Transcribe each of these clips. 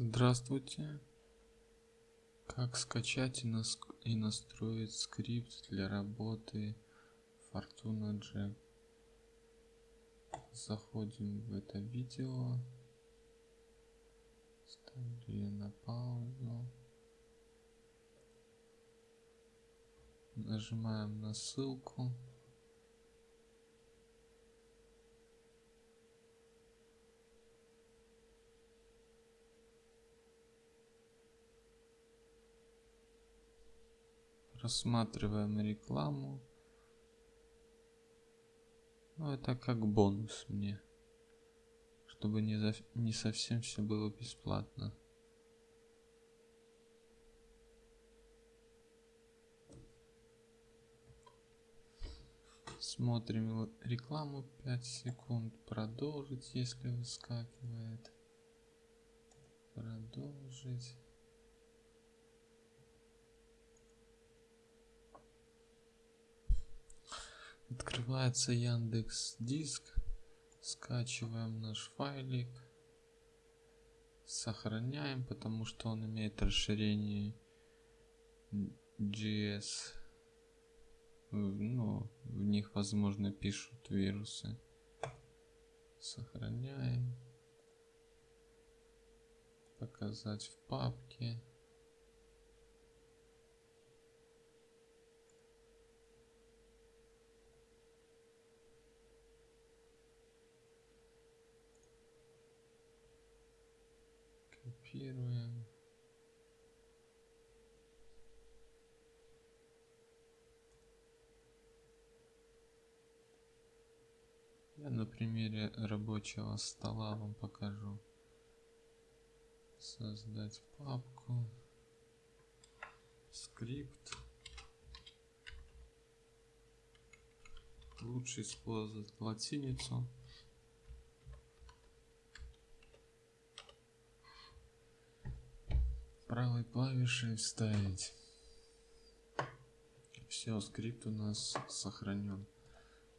Здравствуйте. Как скачать и, нас... и настроить скрипт для работы Fortuna Jack? Заходим в это видео. Ставлю на паузу. Нажимаем на ссылку. Рассматриваем рекламу. Ну, это как бонус мне. Чтобы не, за... не совсем все было бесплатно. Смотрим рекламу 5 секунд. Продолжить, если выскакивает. Продолжить. Открывается Яндекс Диск. Скачиваем наш файлик. Сохраняем, потому что он имеет расширение GS. Ну, в них, возможно, пишут вирусы. Сохраняем. Показать в папке. Копируем. Я на примере рабочего стола вам покажу. Создать папку. Скрипт. Лучше использовать латиницу. Правой клавишей вставить. Все, скрипт у нас сохранен.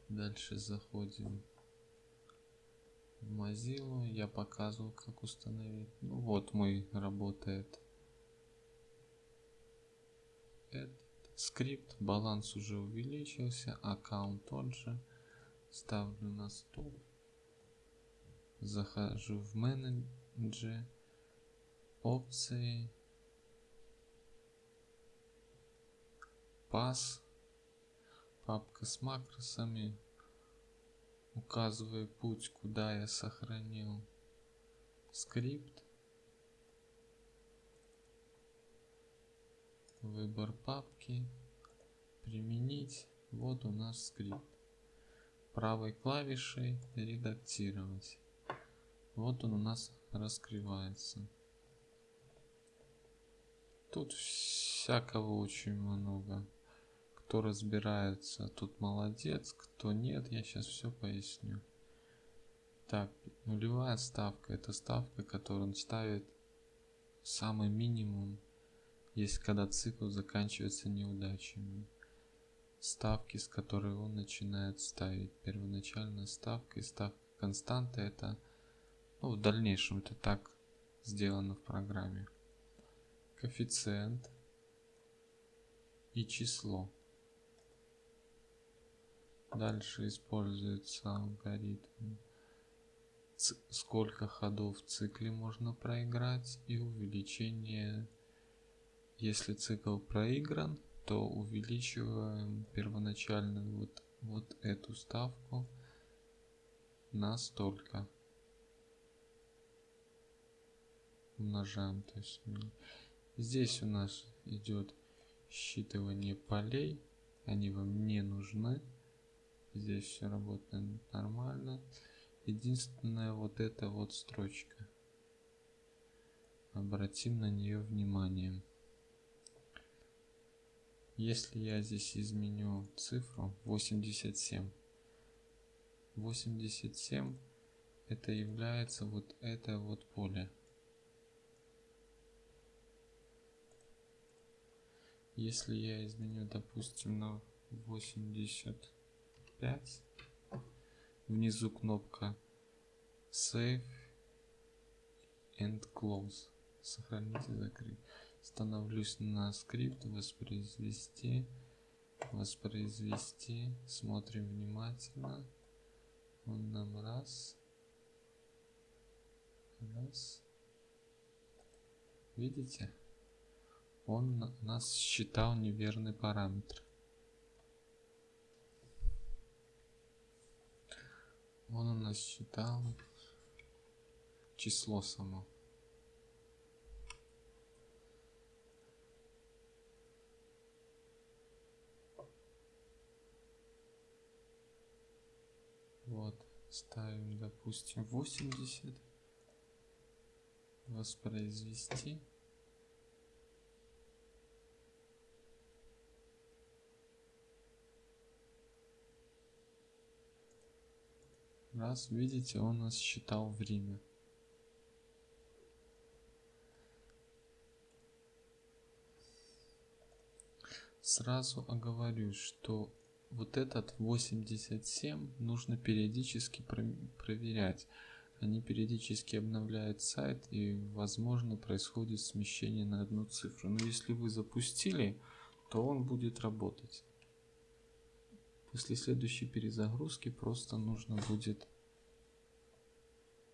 Дальше заходим в Mozilla. Я показывал, как установить. Ну вот мой работает. Этот скрипт. Баланс уже увеличился. Аккаунт тот же. Ставлю на стол. Захожу в менеджер. Опции пас, папка с макросами, указывая путь, куда я сохранил скрипт, выбор папки, применить, вот у нас скрипт. Правой клавишей редактировать. Вот он у нас раскрывается. Тут всякого очень много кто разбирается, тут молодец, кто нет, я сейчас все поясню. Так, нулевая ставка, это ставка, которую он ставит самый минимум, если когда цикл заканчивается неудачами. Ставки, с которой он начинает ставить. Первоначальная ставка и ставка константа, это ну, в дальнейшем это так сделано в программе. Коэффициент и число. Дальше используется алгоритм. Сколько ходов в цикле можно проиграть и увеличение. Если цикл проигран то увеличиваем первоначально вот вот эту ставку на столько умножаем то есть здесь у нас идет считывание полей. Они вам не нужны Здесь все работает нормально. Единственная вот эта вот строчка. Обратим на нее внимание. Если я здесь изменю цифру 87, 87 это является вот это вот поле. Если я изменю, допустим, на 80 5. Внизу кнопка Save and Close. Сохранить и закрыть. Становлюсь на скрипт, воспроизвести, воспроизвести. Смотрим внимательно. Он нам раз, раз. Видите? Он нас считал неверный параметр. Он у нас считал число само. Вот, ставим, допустим, 80. Воспроизвести. Раз, видите, он нас считал время. Сразу оговорюсь, что вот этот 87 нужно периодически про проверять. Они периодически обновляют сайт и возможно происходит смещение на одну цифру. Но если вы запустили, то он будет работать. После следующей перезагрузки просто нужно будет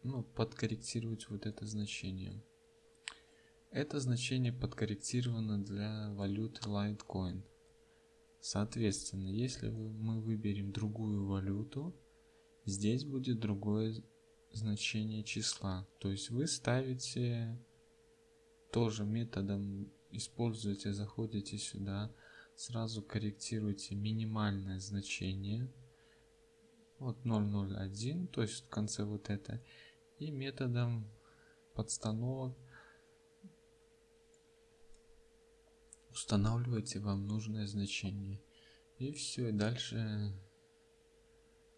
ну, подкорректировать вот это значение. Это значение подкорректировано для валюты Litecoin. Соответственно, если мы выберем другую валюту, здесь будет другое значение числа. То есть вы ставите тоже методом, используете, заходите сюда, сразу корректируйте минимальное значение. Вот 001, то есть в конце вот это. И методом подстановок устанавливаете вам нужное значение. И все, и дальше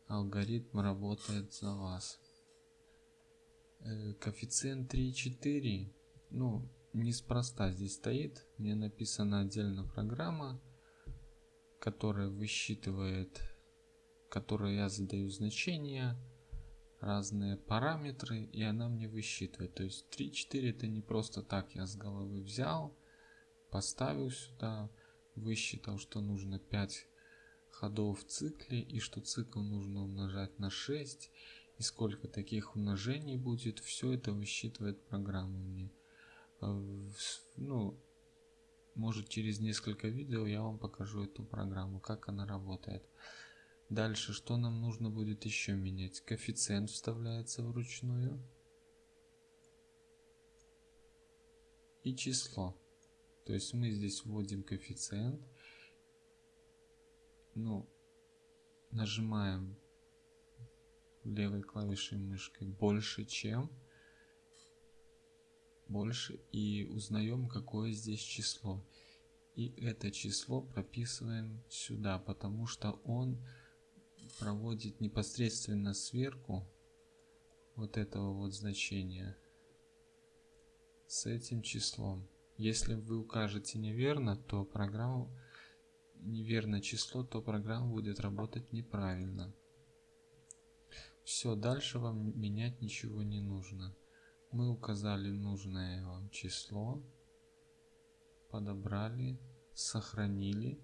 алгоритм работает за вас. Э, коэффициент 3,4, ну, неспроста здесь стоит. Мне написана отдельно программа, которая высчитывает, которой я задаю значения, разные параметры, и она мне высчитывает. То есть 3,4 это не просто так я с головы взял, поставил сюда, высчитал, что нужно 5 ходов в цикле и что цикл нужно умножать на 6 и сколько таких умножений будет, все это высчитывает программа мне. Э, ну, может через несколько видео я вам покажу эту программу, как она работает. Дальше, что нам нужно будет еще менять? Коэффициент вставляется вручную. И число. То есть мы здесь вводим коэффициент. Ну, нажимаем левой клавишей мышкой больше, чем больше и узнаем какое здесь число и это число прописываем сюда потому что он проводит непосредственно сверху вот этого вот значения с этим числом если вы укажете неверно, то программа неверное число, то программа будет работать неправильно. Все, дальше вам менять ничего не нужно. Мы указали нужное вам число, подобрали, сохранили,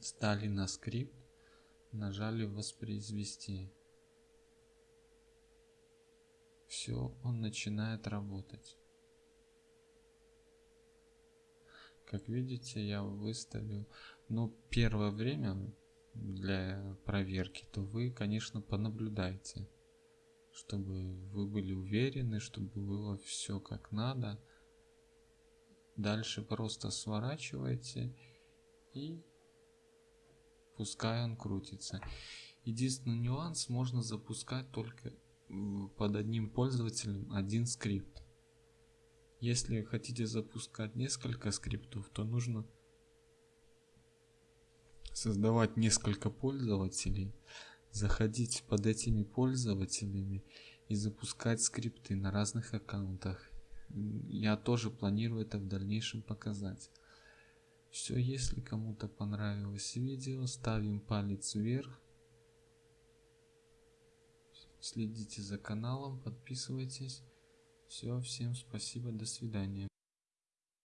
стали на скрипт, нажали воспроизвести все, он начинает работать. Как видите, я выставил, ну, первое время для проверки, то вы, конечно, понаблюдайте, чтобы вы были уверены, чтобы было все как надо. Дальше просто сворачивайте и пускай он крутится. Единственный нюанс, можно запускать только под одним пользователем один скрипт. Если хотите запускать несколько скриптов, то нужно создавать несколько пользователей, заходить под этими пользователями и запускать скрипты на разных аккаунтах. Я тоже планирую это в дальнейшем показать. Все, если кому-то понравилось видео, ставим палец вверх Следите за каналом, подписывайтесь. Все, всем спасибо, до свидания.